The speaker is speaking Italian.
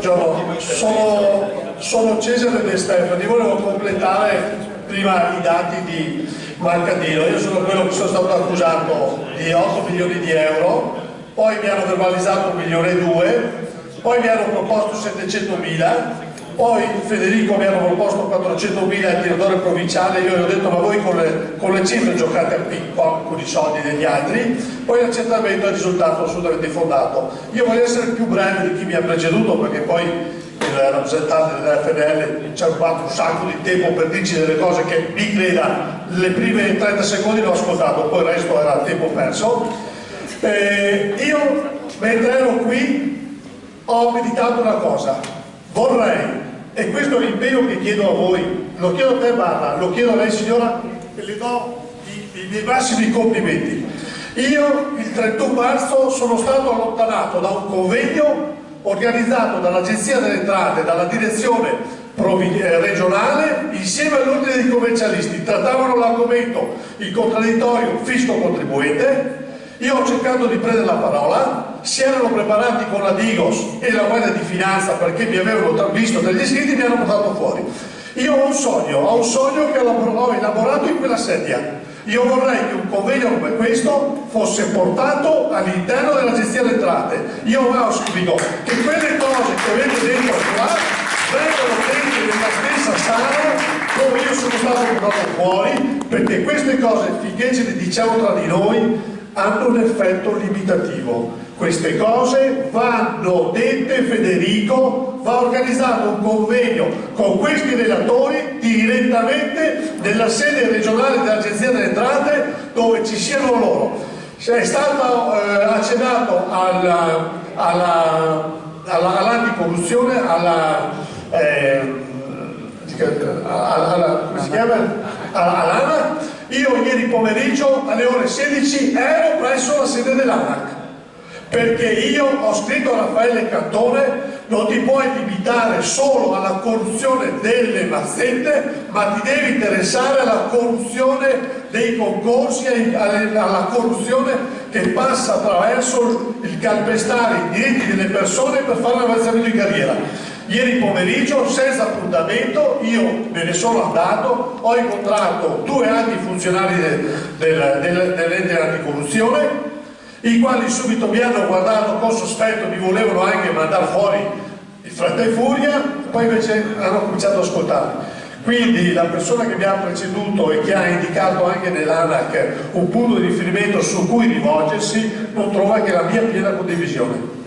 buongiorno, sono, sono Cesare De Stefani, volevo completare prima i dati di Marcadino, io sono quello che sono stato accusato di 8 milioni di euro, poi mi hanno verbalizzato 1 milione e 2, poi mi hanno proposto 700 mila, poi Federico mi hanno proposto 400.000 al tiratore provinciale, io gli ho detto ma voi con le, con le cifre giocate a ping-pong con i soldi degli altri, poi l'accertamento è risultato assolutamente fondato. Io voglio essere più breve di chi mi ha preceduto perché poi il rappresentante dell'FNL ci ha rubato un sacco di tempo per dirci delle cose che mi creda, le prime 30 secondi l'ho ascoltato, poi il resto era tempo perso. Eh, io mentre ero qui ho meditato una cosa, vorrei e questo è l'impegno che chiedo a voi, lo chiedo a te Barra, lo chiedo a lei signora e le do i, i miei massimi complimenti. Io il 31 marzo sono stato allontanato da un convegno organizzato dall'Agenzia delle Entrate, dalla direzione eh, regionale insieme all'ordine dei commercialisti trattavano l'argomento il contraddittorio fisco contribuente io ho cercato di prendere la parola, si erano preparati con la Digos e la Guardia di Finanza perché mi avevano visto dagli iscritti e mi hanno portato fuori. Io ho un sogno, ho un sogno che ho elaborato in quella sedia. Io vorrei che un convegno come questo fosse portato all'interno della gestione delle entrate. Io auspico che quelle cose che avete dentro qua vengano dette nella stessa sala dove io sono stato portato fuori, perché queste cose, finché ce le diciamo tra di noi, hanno un effetto limitativo. Queste cose vanno dette Federico, va organizzato un convegno con questi relatori direttamente nella sede regionale dell'Agenzia delle Entrate dove ci siano loro. È stato eh, accennato all'anticorruzione, alla, eh, alla, alla, come si chiama? all'ANA io ieri pomeriggio alle ore 16 ero presso la sede dell'ANAC perché io ho scritto a Raffaele Cantone non ti puoi limitare solo alla corruzione delle mazzette ma ti devi interessare alla corruzione dei concorsi alla corruzione che passa attraverso il calpestare i diritti delle persone per fare un avanzamento di carriera Ieri pomeriggio, senza appuntamento, io me ne sono andato, ho incontrato due alti funzionari dell'ente del, del, anticorruzione, i quali subito mi hanno guardato con sospetto, mi volevano anche mandare fuori in fretta e furia, poi invece hanno cominciato ad ascoltarmi. Quindi la persona che mi ha preceduto e che ha indicato anche nell'ANAC un punto di riferimento su cui rivolgersi non trova che la mia piena condivisione.